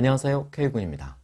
안녕하세요. K군입니다.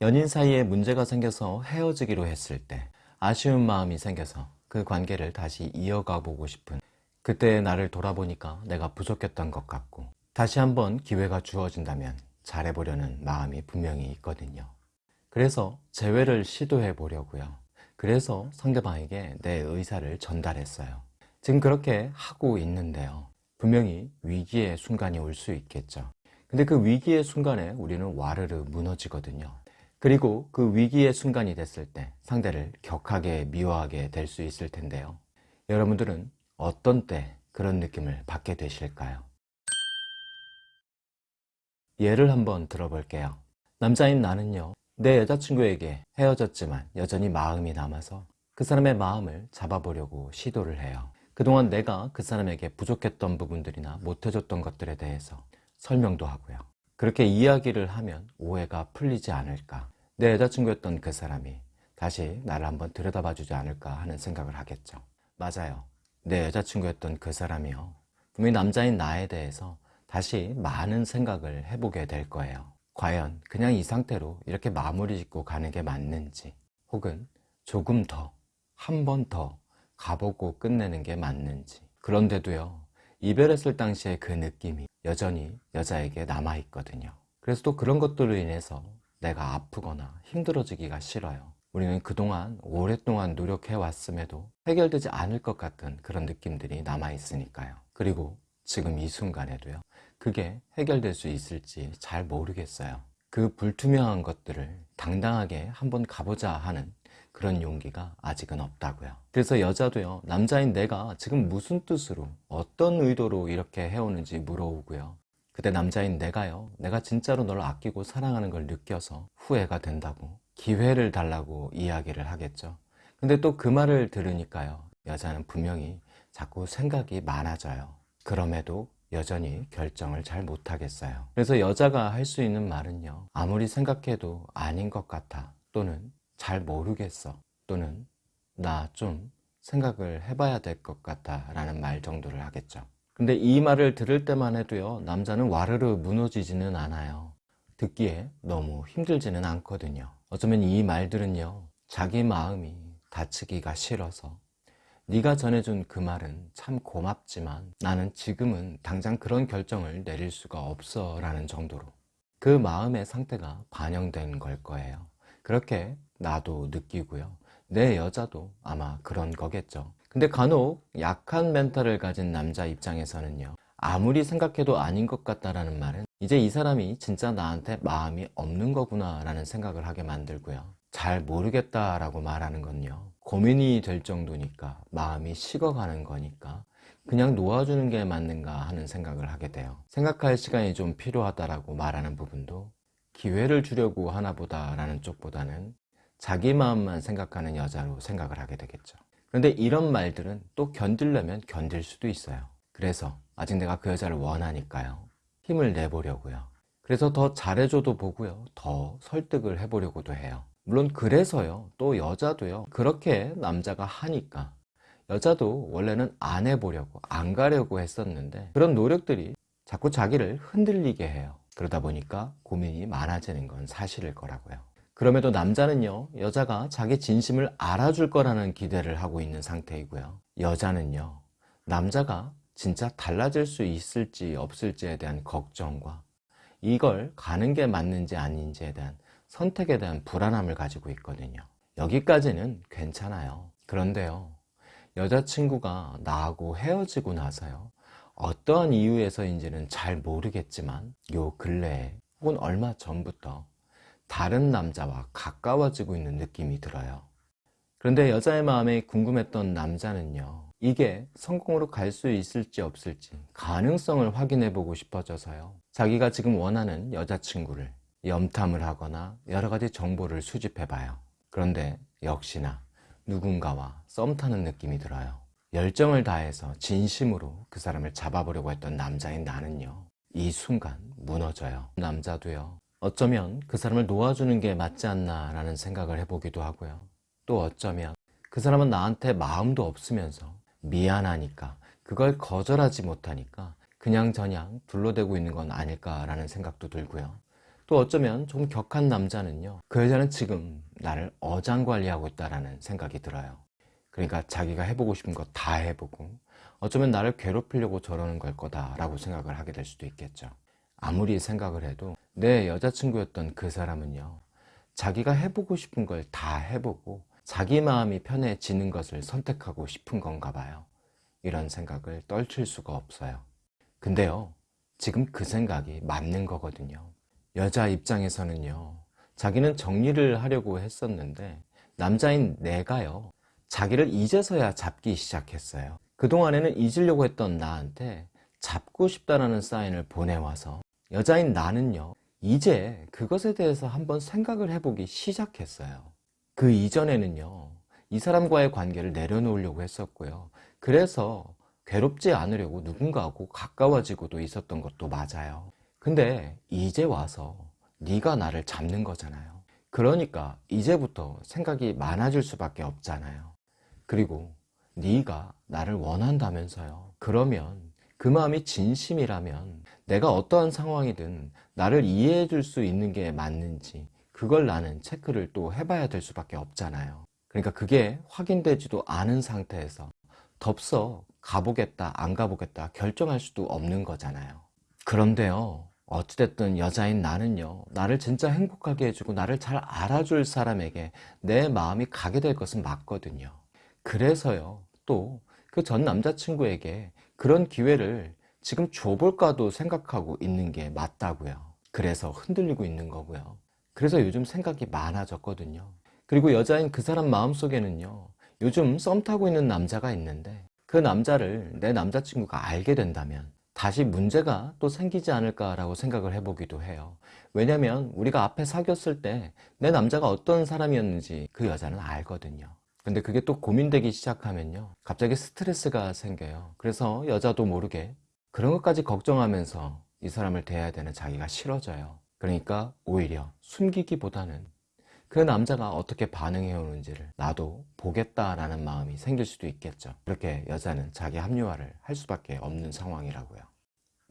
연인 사이에 문제가 생겨서 헤어지기로 했을 때 아쉬운 마음이 생겨서 그 관계를 다시 이어가 보고 싶은 그때의 나를 돌아보니까 내가 부족했던 것 같고 다시 한번 기회가 주어진다면 잘해보려는 마음이 분명히 있거든요. 그래서 재회를 시도해 보려고요. 그래서 상대방에게 내 의사를 전달했어요. 지금 그렇게 하고 있는데요. 분명히 위기의 순간이 올 수 있겠죠 근데 그 위기의 순간에 우리는 와르르 무너지거든요. 그리고 그 위기의 순간이 됐을 때 상대를 격하게 미워하게 될 수 있을 텐데요. 여러분들은 어떤 때 그런 느낌을 받게 되실까요? 예를 한번 들어볼게요. 남자인 나는요 내 여자친구에게 헤어졌지만 여전히 마음이 남아서 그 사람의 마음을 잡아보려고 시도를 해요. 그동안 내가 그 사람에게 부족했던 부분들이나 못해줬던 것들에 대해서 설명도 하고요. 그렇게 이야기를 하면 오해가 풀리지 않을까. 내 여자친구였던 그 사람이 다시 나를 한번 들여다봐 주지 않을까 하는 생각을 하겠죠. 맞아요. 내 여자친구였던 그 사람이요. 분명히 남자인 나에 대해서 다시 많은 생각을 해보게 될 거예요. 과연 그냥 이 상태로 이렇게 마무리 짓고 가는 게 맞는지 혹은 조금 더 한 번 더 가보고 끝내는 게 맞는지. 그런데도요 이별했을 당시의 그 느낌이 여전히 여자에게 남아있거든요. 그래서 또 그런 것들로 인해서 내가 아프거나 힘들어지기가 싫어요. 우리는 그동안 오랫동안 노력해 왔음에도 해결되지 않을 것 같은 그런 느낌들이 남아있으니까요. 그리고 지금 이 순간에도요 그게 해결될 수 있을지 잘 모르겠어요. 그 불투명한 것들을 당당하게 한번 가보자 하는 그런 용기가 아직은 없다고요. 그래서 여자도요 남자인 내가 지금 무슨 뜻으로 어떤 의도로 이렇게 해오는지 물어오고요. 그때 남자인 내가요 내가 진짜로 널 아끼고 사랑하는 걸 느껴서 후회가 된다고 기회를 달라고 이야기를 하겠죠. 근데 또 그 말을 들으니까요 여자는 분명히 자꾸 생각이 많아져요. 그럼에도 여전히 결정을 잘 못하겠어요. 그래서 여자가 할 수 있는 말은요 아무리 생각해도 아닌 것 같아 또는 잘 모르겠어. 또는 나 좀 생각을 해봐야 될 것 같아 라는 말 정도를 하겠죠. 근데 이 말을 들을 때만 해도요 남자는 와르르 무너지지는 않아요. 듣기에 너무 힘들지는 않거든요. 어쩌면 이 말들은요 자기 마음이 다치기가 싫어서. 네가 전해준 그 말은 참 고맙지만 나는 지금은 당장 그런 결정을 내릴 수가 없어 라는 정도로 그 마음의 상태가 반영된 걸 거예요. 그렇게 나도 느끼고요. 내 여자도 아마 그런 거겠죠. 근데 간혹 약한 멘탈을 가진 남자 입장에서는요 아무리 생각해도 아닌 것 같다라는 말은 이제 이 사람이 진짜 나한테 마음이 없는 거구나 라는 생각을 하게 만들고요. 잘 모르겠다 라고 말하는 건요 고민이 될 정도니까 마음이 식어가는 거니까 그냥 놓아주는 게 맞는가 하는 생각을 하게 돼요. 생각할 시간이 좀 필요하다라고 말하는 부분도 기회를 주려고 하나 보다 라는 쪽보다는 자기 마음만 생각하는 여자로 생각을 하게 되겠죠. 그런데 이런 말들은 또 견디려면 견딜 수도 있어요. 그래서 아직 내가 그 여자를 원하니까요. 힘을 내보려고요. 그래서 더 잘해줘도 보고요. 더 설득을 해보려고도 해요. 물론 그래서요. 또 여자도요. 그렇게 남자가 하니까. 여자도 원래는 안 해보려고 안 가려고 했었는데 그런 노력들이 자꾸 자기를 흔들리게 해요. 그러다 보니까 고민이 많아지는 건 사실일 거라고요 그럼에도 남자는요 여자가 자기 진심을 알아줄 거라는 기대를 하고 있는 상태이고요. 여자는요 남자가 진짜 달라질 수 있을지 없을지에 대한 걱정과 이걸 가는 게 맞는지 아닌지에 대한 선택에 대한 불안함을 가지고 있거든요. 여기까지는 괜찮아요. 그런데요 여자친구가 나하고 헤어지고 나서요 어떠한 이유에서인지는 잘 모르겠지만 요 근래에 혹은 얼마 전부터 다른 남자와 가까워지고 있는 느낌이 들어요. 그런데 여자의 마음에 궁금했던 남자는요 이게 성공으로 갈 수 있을지 없을지 가능성을 확인해 보고 싶어져서요. 자기가 지금 원하는 여자친구를 염탐을 하거나 여러 가지 정보를 수집해 봐요. 그런데 역시나 누군가와 썸 타는 느낌이 들어요. 열정을 다해서 진심으로 그 사람을 잡아보려고 했던 남자인 나는요 이 순간 무너져요. 남자도요 어쩌면 그 사람을 놓아주는 게 맞지 않나 라는 생각을 해보기도 하고요. 또 어쩌면 그 사람은 나한테 마음도 없으면서 미안하니까 그걸 거절하지 못하니까 그냥 저냥 둘러대고 있는 건 아닐까 라는 생각도 들고요. 또 어쩌면 좀 격한 남자는요 그 여자는 지금 나를 어장관리하고 있다라는 생각이 들어요. 그러니까 자기가 해보고 싶은 거 다 해보고 어쩌면 나를 괴롭히려고 저러는 걸 거다라고 생각을 하게 될 수도 있겠죠 아무리 생각을 해도 내 여자친구였던 그 사람은요 자기가 해보고 싶은 걸 다 해보고 자기 마음이 편해지는 것을 선택하고 싶은 건가 봐요. 이런 생각을 떨칠 수가 없어요. 근데요 지금 그 생각이 맞는 거거든요. 여자 입장에서는요 자기는 정리를 하려고 했었는데 남자인 내가요 자기를 이제서야 잡기 시작했어요. 그동안에는 잊으려고 했던 나한테 잡고 싶다라는 사인을 보내와서 여자인 나는요 이제 그것에 대해서 한번 생각을 해보기 시작했어요. 그 이전에는요 이 사람과의 관계를 내려놓으려고 했었고요. 그래서 괴롭지 않으려고 누군가하고 가까워지고도 있었던 것도 맞아요. 근데 이제 와서 네가 나를 잡는 거잖아요. 그러니까 이제부터 생각이 많아질 수밖에 없잖아요. 그리고 네가 나를 원한다면서요. 그러면 그 마음이 진심이라면 내가 어떠한 상황이든 나를 이해해 줄 수 있는 게 맞는지 그걸 나는 체크를 또 해봐야 될 수밖에 없잖아요. 그러니까 그게 확인되지도 않은 상태에서 덥석 가보겠다 안 가보겠다 결정할 수도 없는 거잖아요. 그런데요 어찌됐든 여자인 나는요 나를 진짜 행복하게 해주고 나를 잘 알아줄 사람에게 내 마음이 가게 될 것은 맞거든요. 그래서요 또 그 전 남자친구에게 그런 기회를 지금 줘볼까도 생각하고 있는 게 맞다고요. 그래서 흔들리고 있는 거고요. 그래서 요즘 생각이 많아졌거든요. 그리고 여자인 그 사람 마음속에는요 요즘 썸 타고 있는 남자가 있는데 그 남자를 내 남자친구가 알게 된다면 다시 문제가 또 생기지 않을까라고 생각을 해보기도 해요. 왜냐면 우리가 앞에 사귀었을 때 내 남자가 어떤 사람이었는지 그 여자는 알거든요 근데 그게 또 고민되기 시작하면요. 갑자기 스트레스가 생겨요. 그래서 여자도 모르게 그런 것까지 걱정하면서 이 사람을 대해야 되는 자기가 싫어져요. 그러니까 오히려 숨기기보다는 그 남자가 어떻게 반응해 오는지를 나도 보겠다라는 마음이 생길 수도 있겠죠. 그렇게 여자는 자기 합리화를 할 수밖에 없는 상황이라고요.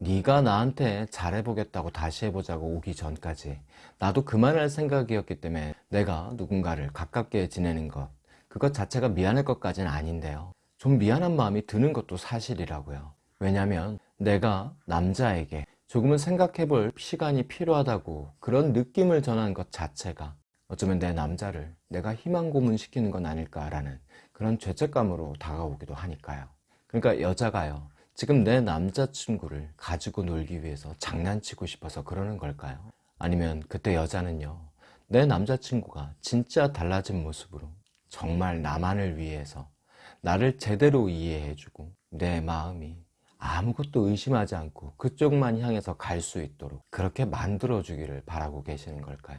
네가 나한테 잘해보겠다고 다시 해보자고 오기 전까지 나도 그만할 생각이었기 때문에 내가 누군가를 가깝게 지내는 것 그것 자체가 미안할 것까지는 아닌데요. 좀 미안한 마음이 드는 것도 사실이라고요. 왜냐하면 내가 남자에게 조금은 생각해 볼 시간이 필요하다고 그런 느낌을 전한 것 자체가 어쩌면 내 남자를 내가 희망 고문시키는 건 아닐까라는 그런 죄책감으로 다가오기도 하니까요. 그러니까 여자가요. 지금 내 남자친구를 가지고 놀기 위해서 장난치고 싶어서 그러는 걸까요? 아니면 그때 여자는요. 내 남자친구가 진짜 달라진 모습으로 정말 나만을 위해서 나를 제대로 이해해주고 내 마음이 아무것도 의심하지 않고 그쪽만 향해서 갈 수 있도록 그렇게 만들어주기를 바라고 계시는 걸까요?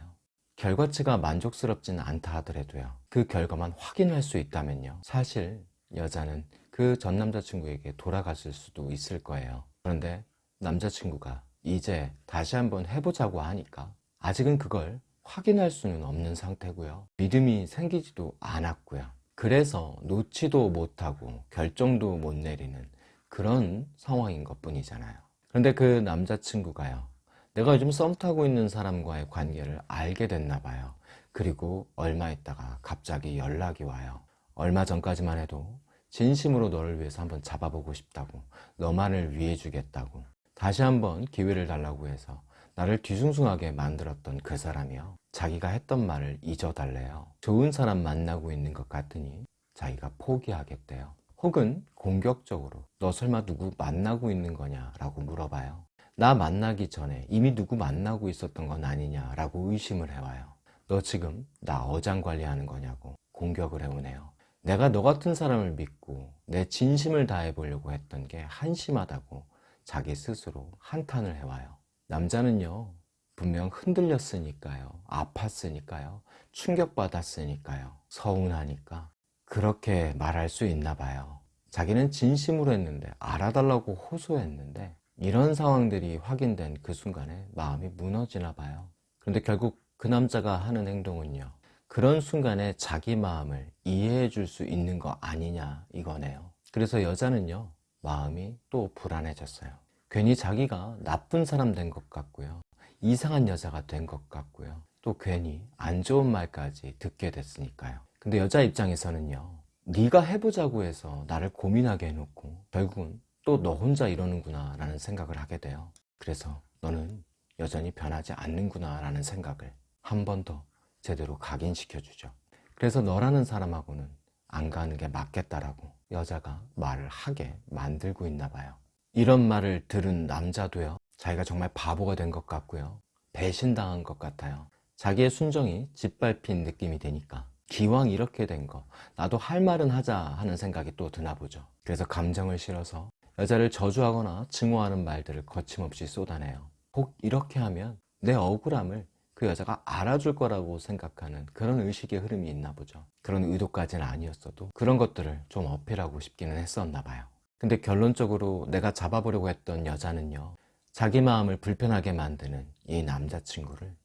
결과치가 만족스럽지는 않다 하더라도요. 그 결과만 확인할 수 있다면요. 사실 여자는 그 전 남자친구에게 돌아갔을 수도 있을 거예요. 그런데 남자친구가 이제 다시 한번 해보자고 하니까 아직은 그걸 확인할 수는 없는 상태고요. 믿음이 생기지도 않았고요. 그래서 놓지도 못하고 결정도 못 내리는 그런 상황인 것 뿐이잖아요. 그런데 그 남자친구가요 내가 요즘 썸 타고 있는 사람과의 관계를 알게 됐나 봐요. 그리고 얼마 있다가 갑자기 연락이 와요. 얼마 전까지만 해도 진심으로 너를 위해서 한번 잡아보고 싶다고 너만을 위해 주겠다고 다시 한번 기회를 달라고 해서 나를 뒤숭숭하게 만들었던 그 사람이요. 자기가 했던 말을 잊어달래요. 좋은 사람 만나고 있는 것 같으니 자기가 포기하겠대요. 혹은 공격적으로 너 설마 누구 만나고 있는 거냐? 라고 물어봐요 나 만나기 전에 이미 누구 만나고 있었던 건 아니냐? 라고 의심을 해와요 너 지금 나 어장관리하는 거냐고 공격을 해오네요. 내가 너 같은 사람을 믿고 내 진심을 다해 보려고 했던 게 한심하다고 자기 스스로 한탄을 해와요 남자는요 분명 흔들렸으니까요 아팠으니까요 충격받았으니까요 서운하니까 그렇게 말할 수 있나 봐요. 자기는 진심으로 했는데 알아달라고 호소했는데 이런 상황들이 확인된 그 순간에 마음이 무너지나 봐요. 그런데 결국 그 남자가 하는 행동은요 그런 순간에 자기 마음을 이해해 줄 수 있는 거 아니냐 이거네요. 그래서 여자는요 마음이 또 불안해졌어요 괜히 자기가 나쁜 사람 된 것 같고요 이상한 여자가 된 것 같고요. 또 괜히 안 좋은 말까지 듣게 됐으니까요. 근데 여자 입장에서는요. 네가 해보자고 해서 나를 고민하게 해놓고 결국은 또 너 혼자 이러는구나 라는 생각을 하게 돼요. 그래서 너는 여전히 변하지 않는구나 라는 생각을 한 번 더 제대로 각인시켜 주죠. 그래서 너라는 사람하고는 안 가는 게 맞겠다라고 여자가 말을 하게 만들고 있나 봐요. 이런 말을 들은 남자도요. 자기가 정말 바보가 된 것 같고요. 배신당한 것 같아요. 자기의 순정이 짓밟힌 느낌이 되니까 기왕 이렇게 된 거 나도 할 말은 하자 하는 생각이 또 드나 보죠. 그래서 감정을 실어서 여자를 저주하거나 증오하는 말들을 거침없이 쏟아내요. 혹 이렇게 하면 내 억울함을 그 여자가 알아줄 거라고 생각하는 그런 의식의 흐름이 있나 보죠. 그런 의도까지는 아니었어도 그런 것들을 좀 어필하고 싶기는 했었나 봐요. 근데 결론적으로 내가 잡아보려고 했던 여자는요. 자기 마음을 불편하게 만드는 이 남자친구를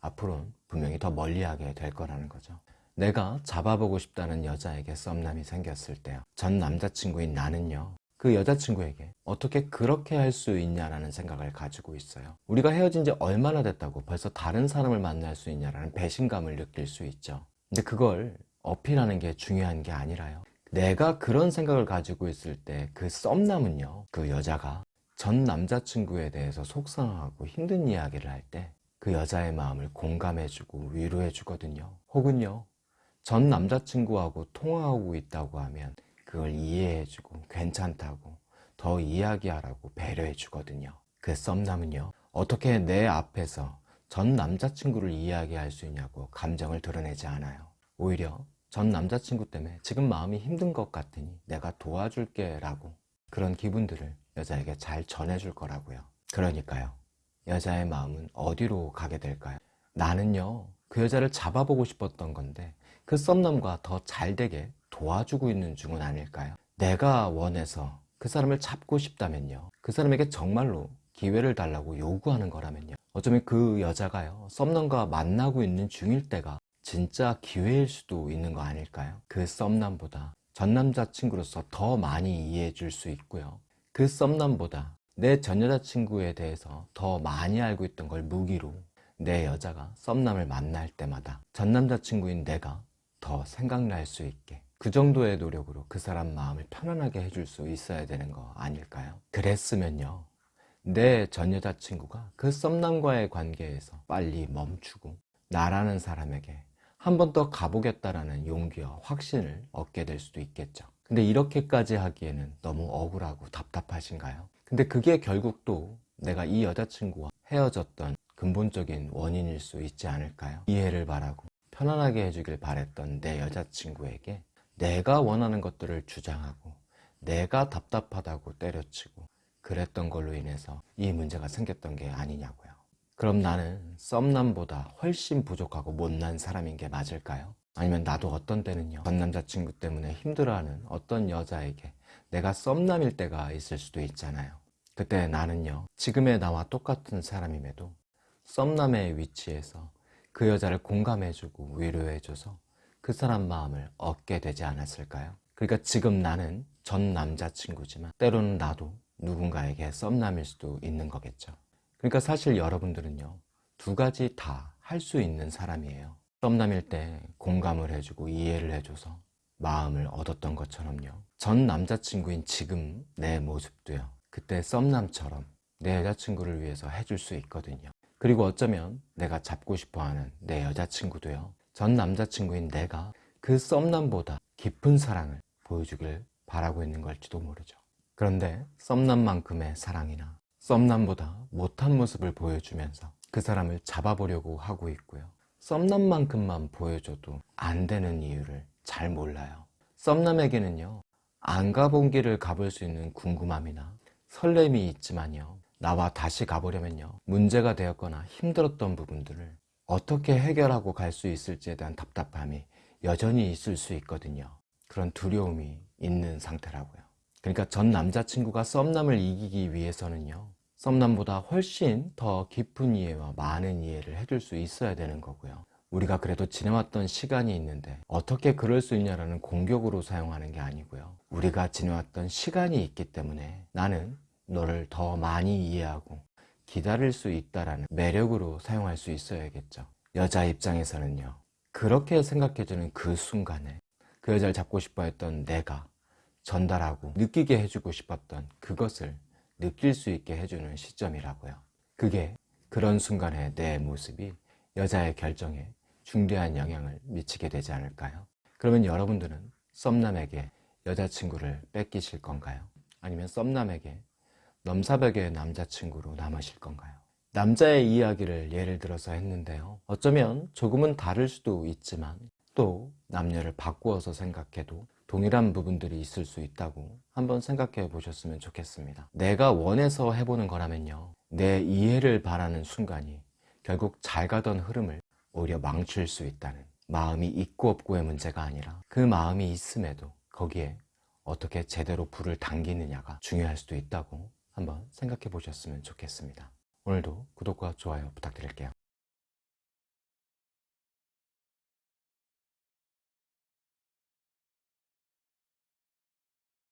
앞으로는 분명히 더 멀리하게 될 거라는 거죠. 내가 잡아보고 싶다는 여자에게 썸남이 생겼을 때요. 전 남자친구인 나는요. 그 여자친구에게 어떻게 그렇게 할 수 있냐라는 생각을 가지고 있어요. 우리가 헤어진 지 얼마나 됐다고 벌써 다른 사람을 만날 수 있냐라는 배신감을 느낄 수 있죠. 근데 그걸 어필하는 게 중요한 게 아니라요. 내가 그런 생각을 가지고 있을 때 그 썸남은요. 그 여자가 전 남자친구에 대해서 속상하고 힘든 이야기를 할 때 그 여자의 마음을 공감해주고 위로해주거든요. 혹은요. 전 남자친구하고 통화하고 있다고 하면 그걸 이해해주고 괜찮다고 더 이야기하라고 배려해주거든요. 그 썸남은요. 어떻게 내 앞에서 전 남자친구를 이야기할 수 있냐고 감정을 드러내지 않아요. 오히려 전 남자친구 때문에 지금 마음이 힘든 것 같으니 내가 도와줄게 라고 그런 기분들을 여자에게 잘 전해줄 거라고요. 그러니까요. 여자의 마음은 어디로 가게 될까요? 나는요. 그 여자를 잡아보고 싶었던 건데 그 썸남과 더 잘 되게 도와주고 있는 중은 아닐까요? 내가 원해서 그 사람을 잡고 싶다면요. 그 사람에게 정말로 기회를 달라고 요구하는 거라면요. 어쩌면 그 여자가요. 썸남과 만나고 있는 중일 때가 진짜 기회일 수도 있는 거 아닐까요? 그 썸남보다 전 남자친구로서 더 많이 이해해 줄 수 있고요. 그 썸남보다 내 전 여자친구에 대해서 더 많이 알고 있던 걸 무기로 내 여자가 썸남을 만날 때마다 전 남자친구인 내가 더 생각날 수 있게 그 정도의 노력으로 그 사람 마음을 편안하게 해줄 수 있어야 되는 거 아닐까요? 그랬으면요. 내 전 여자친구가 그 썸남과의 관계에서 빨리 멈추고 나라는 사람에게 한 번 더 가보겠다라는 용기와 확신을 얻게 될 수도 있겠죠. 근데 이렇게까지 하기에는 너무 억울하고 답답하신가요? 근데 그게 결국 또 내가 이 여자친구와 헤어졌던 근본적인 원인일 수 있지 않을까요? 이해를 바라고 편안하게 해주길 바랬던 내 여자친구에게 내가 원하는 것들을 주장하고 내가 답답하다고 때려치고 그랬던 걸로 인해서 이 문제가 생겼던 게 아니냐고요. 그럼 나는 썸남보다 훨씬 부족하고 못난 사람인 게 맞을까요? 아니면 나도 어떤 때는요 전 남자친구 때문에 힘들어하는 어떤 여자에게 내가 썸남일 때가 있을 수도 있잖아요 그때 나는요 지금의 나와 똑같은 사람임에도 썸남의 위치에서 그 여자를 공감해주고 위로해줘서 그 사람 마음을 얻게 되지 않았을까요? 그러니까 지금 나는 전 남자친구지만 때로는 나도 누군가에게 썸남일 수도 있는 거겠죠 그러니까 사실 여러분들은요 두 가지 다 할 수 있는 사람이에요. 썸남일 때 공감을 해주고 이해를 해줘서 마음을 얻었던 것처럼요. 전 남자친구인 지금 내 모습도요 그때 썸남처럼 내 여자친구를 위해서 해줄 수 있거든요. 그리고 어쩌면 내가 잡고 싶어하는 내 여자친구도요 전 남자친구인 내가 그 썸남보다 깊은 사랑을 보여주길 바라고 있는 걸지도 모르죠. 그런데 썸남만큼의 사랑이나 썸남보다 못한 모습을 보여주면서 그 사람을 잡아보려고 하고 있고요. 썸남만큼만 보여줘도 안 되는 이유를 잘 몰라요. 썸남에게는요 안 가본 길을 가볼 수 있는 궁금함이나 설렘이 있지만요 나와 다시 가보려면요 문제가 되었거나 힘들었던 부분들을 어떻게 해결하고 갈 수 있을지에 대한 답답함이 여전히 있을 수 있거든요. 그런 두려움이 있는 상태라고요 그러니까 전 남자친구가 썸남을 이기기 위해서는요 썸남보다 훨씬 더 깊은 이해와 많은 이해를 해줄 수 있어야 되는 거고요 우리가 그래도 지내왔던 시간이 있는데 어떻게 그럴 수 있냐라는 공격으로 사용하는 게 아니고요 우리가 지내왔던 시간이 있기 때문에 나는 너를 더 많이 이해하고 기다릴 수 있다라는 매력으로 사용할 수 있어야겠죠. 여자 입장에서는요. 그렇게 생각해주는 그 순간에 그 여자를 잡고 싶어 했던 내가 전달하고 느끼게 해주고 싶었던 그것을 느낄 수 있게 해주는 시점이라고요. 그게 그런 순간의 내 모습이 여자의 결정에 중대한 영향을 미치게 되지 않을까요? 그러면 여러분들은 썸남에게 여자친구를 뺏기실 건가요? 아니면 썸남에게 넘사벽의 남자친구로 남으실 건가요? 남자의 이야기를 예를 들어서 했는데요. 어쩌면 조금은 다를 수도 있지만 또 남녀를 바꾸어서 생각해도 동일한 부분들이 있을 수 있다고 한번 생각해 보셨으면 좋겠습니다. 내가 원해서 해보는 거라면요. 내 이해를 바라는 순간이 결국 잘 가던 흐름을 오히려 망칠 수 있다는 마음이 있고 없고의 문제가 아니라 그 마음이 있음에도 거기에 어떻게 제대로 불을 당기느냐가 중요할 수도 있다고 한번 생각해 보셨으면 좋겠습니다. 오늘도 구독과 좋아요 부탁드릴게요.